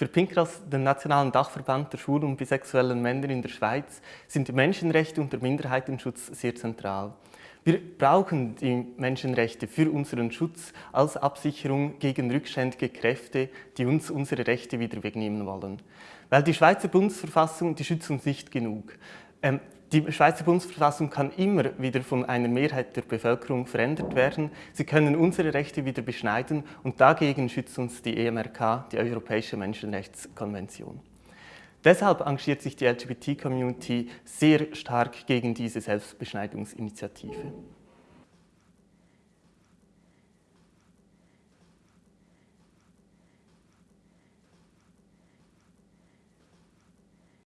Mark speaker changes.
Speaker 1: Für Pinkras, den nationalen Dachverband der schwulen und bisexuellen Männer in der Schweiz, sind die Menschenrechte und der Minderheitenschutz sehr zentral. Wir brauchen die Menschenrechte für unseren Schutz als Absicherung gegen rückständige Kräfte, die uns unsere Rechte wieder wegnehmen wollen. Weil die Schweizer Bundesverfassung, die schützt uns nicht genug. Ähm, die Schweizer Bundesverfassung kann immer wieder von einer Mehrheit der Bevölkerung verändert werden. Sie können unsere Rechte wieder beschneiden und dagegen schützt uns die EMRK, die Europäische Menschenrechtskonvention. Deshalb engagiert sich die LGBT-Community sehr stark gegen diese Selbstbeschneidungsinitiative.